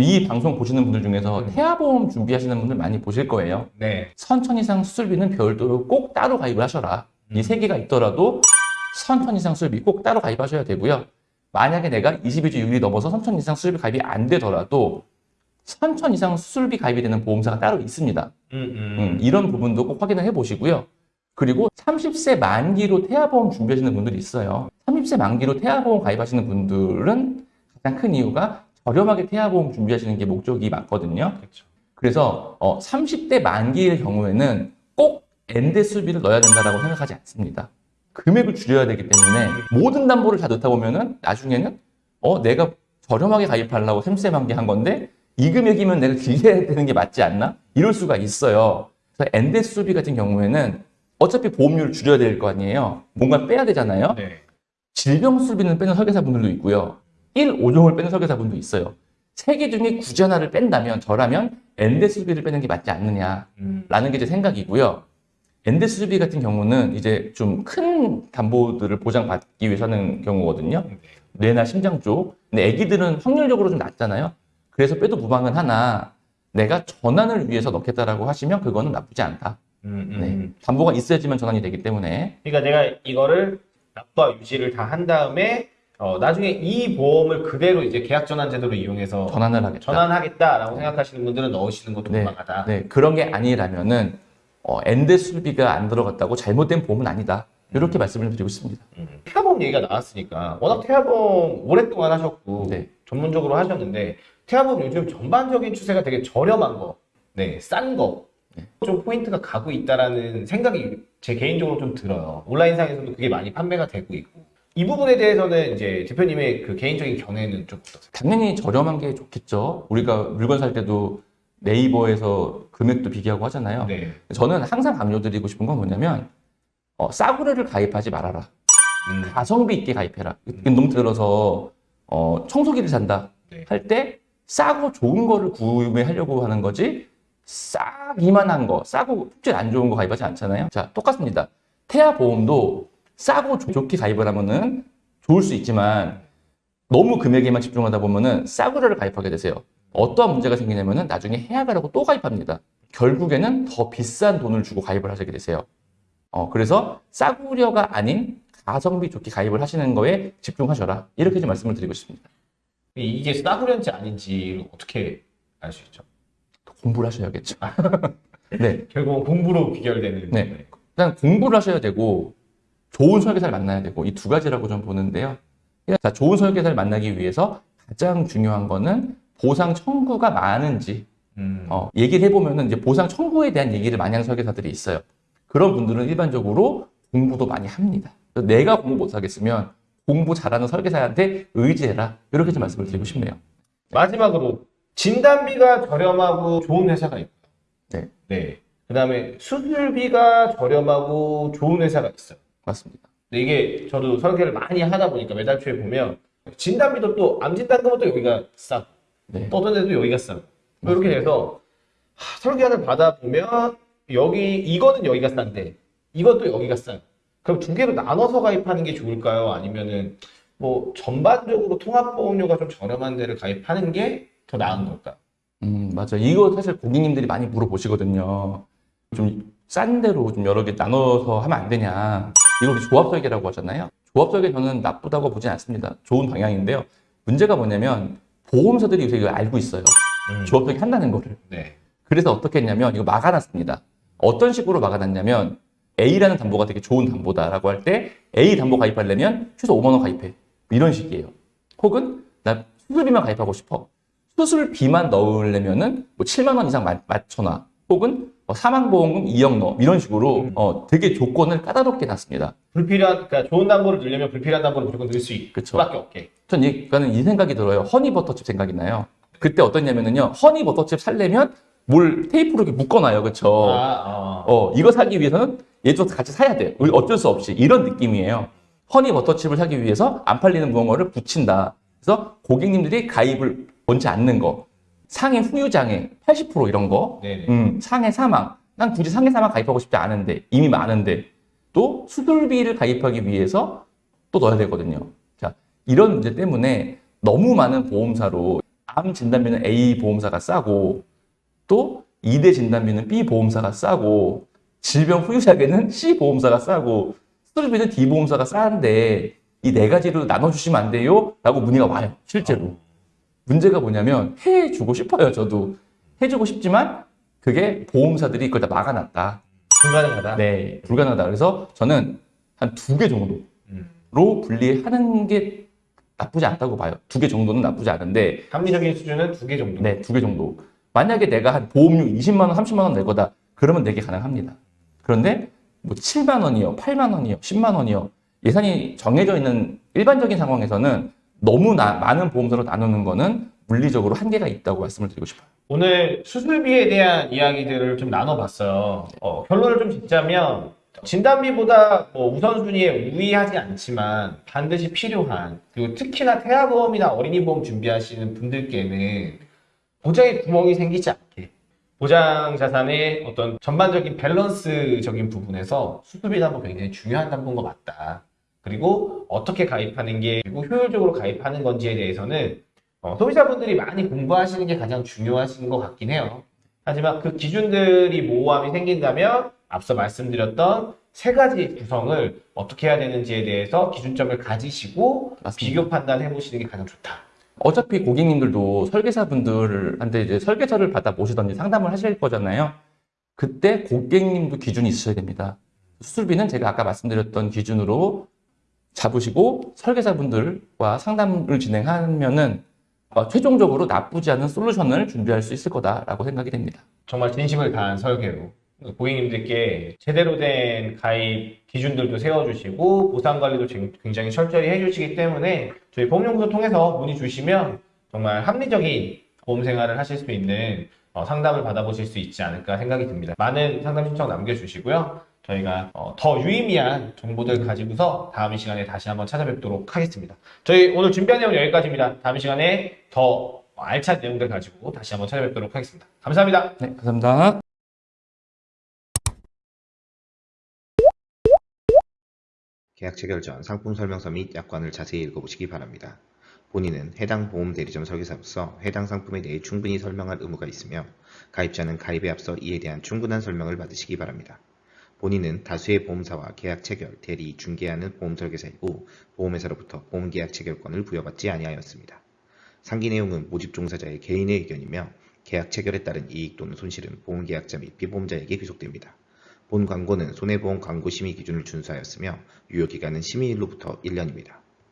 이 방송 보시는 분들 중에서 음. 태아보험 준비하시는 분들 많이 보실 거예요. 네. 선천 이상 수술비는 별도로 꼭 따로 가입을 하셔라. 이 음. 세 개가 있더라도 선천 이상 수술비 꼭 따로 가입하셔야 되고요. 만약에 내가 22주 6일이 넘어서 선천 이상 수술비 가입이 안 되더라도 선천 이상 수술비 가입이 되는 보험사가 따로 있습니다. 음, 음. 음, 이런 부분도 꼭 확인을 해 보시고요. 그리고 30세 만기로 태아보험 준비하시는 분들이 있어요. 30세 만기로 태아보험 가입하시는 분들은 가장 큰 이유가 저렴하게 태아보험 준비하시는 게 목적이 많거든요. 그렇죠. 그래서 어, 30세 만기의 경우에는 꼭 N대 수술비를 넣어야 된다고 생각하지 않습니다. 금액을 줄여야 되기 때문에 모든 담보를 다 넣다 보면은 나중에는 어 내가 저렴하게 가입하려고 30세 만기 한 건데 이 금액이면 내가 길게 해야 되는 게 맞지 않나? 이럴 수가 있어요. 그래서 N대 수술비 같은 경우에는 어차피 보험료를 줄여야 될 거 아니에요. 뭔가 빼야 되잖아요. 네. 질병 수술비는 빼는 설계사분들도 있고요. 1, 5종을 빼는 설계사분도 있어요. 세 개 중에 굳이 하나를 뺀다면 저라면 엔데 수술비를 빼는 게 맞지 않느냐라는 음. 게제 생각이고요. 엔데 수술비 같은 경우는 이제 좀 큰 담보들을 보장받기 위해서 하는 경우거든요. 네. 뇌나 심장 쪽. 근데 아기들은 확률적으로 좀 낮잖아요. 그래서 빼도 무방은 하나 내가 전환을 위해서 넣겠다라고 하시면 그거는 나쁘지 않다. 음, 음. 네. 담보가 있어야지만 전환이 되기 때문에 그러니까 내가 이거를 납부와 유지를 다 한 다음에 어, 나중에 이 보험을 그대로 이제 계약 전환 제도로 이용해서 전환을 하겠다. 전환하겠다라고 생각하시는 분들은 넣으시는 것도 네. 무방하다. 네, 그런 게 아니라면은 어, 엔데 수비가 안 들어갔다고 잘못된 보험은 아니다. 이렇게 말씀을 드리고 있습니다. 음. 태아보험 얘기가 나왔으니까 워낙 태아보험 오랫동안 하셨고 네. 전문적으로 하셨는데 태아보험 요즘 전반적인 추세가 되게 저렴한 거, 네, 싼 거. 네. 좀 포인트가 가고 있다라는 생각이 제 개인적으로 좀 들어요. 온라인상에서도 그게 많이 판매가 되고 있고. 이 부분에 대해서는 이제 대표님의 그 개인적인 견해는 좀 어떠세요? 당연히 저렴한 게 좋겠죠. 우리가 물건 살 때도 네이버에서 금액도 비교하고 하잖아요. 네. 저는 항상 강조드리고 싶은 건 뭐냐면 어, 싸구려를 가입하지 말아라. 음. 가성비 있게 가입해라. 너무 들어서 어, 청소기를 산다 네. 할때 싸고 좋은 거를 구매하려고 하는 거지 싹 이만한 거 싸고 품질 안 좋은 거 가입하지 않잖아요. 자 똑같습니다. 태아 보험도 싸고 좋- 좋게 가입을 하면은 좋을 수 있지만 너무 금액에만 집중하다 보면은 싸구려를 가입하게 되세요. 어떠한 문제가 생기냐면은 나중에 해야 가라고 또 가입합니다. 결국에는 더 비싼 돈을 주고 가입을 하시게 되세요. 어, 그래서 싸구려가 아닌 가성비 좋게 가입을 하시는 거에 집중하셔라. 이렇게 좀 말씀을 드리고 싶습니다. 이게 싸구려인지 아닌지를 어떻게 알 수 있죠? 공부를 하셔야겠죠. 네. 결국은 공부로 비결되는. 네. 일단 공부를 하셔야 되고 좋은 설계사를 만나야 되고 이 두 가지라고 좀 보는데요. 자, 좋은 설계사를 만나기 위해서 가장 중요한 거는 보상 청구가 많은지 음. 어, 얘기를 해보면은 이제 보상 청구에 대한 얘기를 많이 하는 설계사들이 있어요. 그런 분들은 일반적으로 공부도 많이 합니다. 내가 공부 못하겠으면 공부 잘하는 설계사한테 의지해라. 이렇게 좀 말씀을 드리고 싶네요. 마지막으로 진단비가 저렴하고 좋은 회사가 있고요. 네. 네. 그 다음에 수술비가 저렴하고 좋은 회사가 있어요. 맞습니다. 근데 이게 저도 설계를 많이 하다 보니까 매달 초에 보면 진단비도 또 암진단 금은 또 여기가 싸고 네. 또 어떤 데도 여기가 뭐 이렇게 돼서 하, 설계안을 받아보면 여기 이거는 여기가 싼데 이것도 여기가 싸요. 그럼 두 개로 나눠서 가입하는 게 좋을까요? 아니면은 뭐 전반적으로 통합보험료가 좀 저렴한 데를 가입하는 게 더 나은 걸까요? 음, 맞아. 이거 사실 고객님들이 많이 물어보시거든요. 좀 싼 데로 좀 여러 개 나눠서 하면 안 되냐. 이걸 조합 설계라고 하잖아요. 조합 설계 저는 나쁘다고 보진 않습니다. 좋은 방향인데요. 문제가 뭐냐면 보험사들이 요새 이걸 알고 있어요. 음. 조합 설계 한다는 거를. 네. 그래서 어떻게 했냐면 이거 막아놨습니다. 어떤 식으로 막아놨냐면 A라는 담보가 되게 좋은 담보다라고 할 때 A 담보 가입하려면 최소 5만 원 가입해. 이런 식이에요. 혹은 나 수술비만 가입하고 싶어. 수술비만 넣으려면 은 뭐 7만 원 이상 마- 맞춰놔. 혹은 뭐 사망보험금 2억 넣어. 이런 식으로 음. 어, 되게 조건을 까다롭게 놨습니다. 불필요한 그러니까 좋은 담보를 넣으려면 불필요한 담보를 무조건 넣을 수 있- 그쵸. 수밖에 없게. 전 이거는 이 생각이 들어요. 허니버터칩 생각이 나요. 그때 어떠냐면은요. 허니버터칩 살려면 뭘 테이프로 이렇게 묶어놔요. 그쵸? 아, 아. 어, 이거 사기 위해서는 얘도 같이 사야 돼. 어쩔 수 없이. 이런 느낌이에요. 허니 버터칩을 사기 위해서 안 팔리는 무언가를 붙인다. 그래서 고객님들이 가입을 원치 않는 거. 상해 후유장애 80% 이런 거. 음, 상해 사망. 난 굳이 상해 사망 가입하고 싶지 않은데, 이미 많은데. 또 수술비를 가입하기 위해서 또 넣어야 되거든요. 자, 이런 문제 때문에 너무 많은 보험사로 암 진단비는 A 보험사가 싸고 또 2대 진단비는 B 보험사가 싸고 질병 후유작에는 C 보험사가 싸고 수술비는 D 보험사가 싸는데 이 네 가지로 나눠주시면 안 돼요? 라고 문의가 와요. 실제로. 문제가 뭐냐면 해주고 싶어요. 저도. 해주고 싶지만 그게 보험사들이 그걸 다 막아놨다. 불가능하다. 네, 불가능하다. 그래서 저는 한 두 개 정도로 음. 분리하는 게 나쁘지 않다고 봐요. 두 개 정도는 나쁘지 않은데 합리적인 수준은 두 개 정도. 네, 두 개 정도. 만약에 내가 한 보험료 20만 원, 30만 원 낼 거다. 그러면 내게 가능합니다. 그런데 뭐 7만 원이요, 8만 원이요, 10만 원이요. 예산이 정해져 있는 일반적인 상황에서는 너무 나- 많은 보험사로 나누는 거는 물리적으로 한계가 있다고 말씀을 드리고 싶어요. 오늘 수술비에 대한 이야기들을 좀 나눠봤어요. 어, 결론을 좀 짓자면 진단비보다 뭐 우선순위에 우위하지 않지만 반드시 필요한 그리고 특히나 태아보험이나 어린이보험 준비하시는 분들께는 보장에 구멍이 생기지 않게 보장 자산의 어떤 전반적인 밸런스적인 부분에서 수술비 담보 굉장히 중요한 담보인 것 같다. 그리고 어떻게 가입하는 게 그리고 효율적으로 가입하는 건지에 대해서는 어, 소비자분들이 많이 공부하시는 게 가장 중요하신 것 같긴 해요. 하지만 그 기준들이 모호함이 생긴다면 앞서 말씀드렸던 세 가지 구성을 어떻게 해야 되는지에 대해서 기준점을 가지시고 맞습니다. 비교 판단해 보시는 게 가장 좋다. 어차피 고객님들도 설계사분들한테 이제 설계서를 받아 보시던지 상담을 하실 거잖아요. 그때 고객님도 기준이 있으셔야 됩니다. 수술비는 제가 아까 말씀드렸던 기준으로 잡으시고 설계사분들과 상담을 진행하면은 어, 최종적으로 나쁘지 않은 솔루션을 준비할 수 있을 거다라고 생각이 됩니다. 정말 진심을 다한 설계로 고객님들께 제대로 된 가입 기준들도 세워주시고 보상 관리도 쟁- 굉장히 철저히 해주시기 때문에 저희 보험연구소 통해서 문의 주시면 정말 합리적인 보험 생활을 하실 수 있는 어, 상담을 받아보실 수 있지 않을까 생각이 듭니다. 많은 상담 신청 남겨주시고요. 저희가 어, 더 유의미한 정보들 가지고서 다음 시간에 다시 한번 찾아뵙도록 하겠습니다. 저희 오늘 준비한 내용은 여기까지입니다. 다음 시간에 더 알찬 내용들 가지고 다시 한번 찾아뵙도록 하겠습니다. 감사합니다. 네, 감사합니다. 계약 체 결 전 상품 설명서 및 약관을 자세히 읽어보시기 바랍니다. 본인은 해당 보험 대리점 설계사로서 해당 상품에 대해 충분히 설명할 의무가 있으며 가입자는 가입에 앞서 이에 대한 충분한 설명을 받으시기 바랍니다. 본인은 다수의 보험사와 계약 체결, 대리, 중개하는 보험 설계사이고 보험회사로부터 보험 계약 체결권을 부여받지 아니하였습니다. 상기 내용은 모집 종사자의 개인의 의견이며 계약 체결에 따른 이익 또는 손실은 보험 계약자 및 피보험자에게 귀속됩니다. 본 광고는 손해보험 광고 심의 기준을 준수하였으며 유효기간은 심의일로부터 1년입니다.